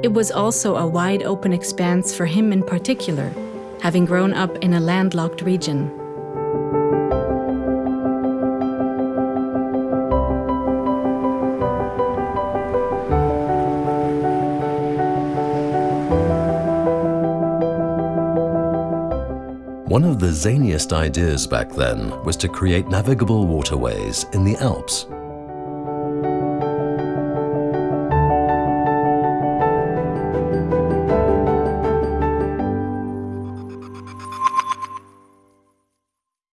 It was also a wide open expanse for him in particular, having grown up in a landlocked region. One of the zaniest ideas back then was to create navigable waterways in the Alps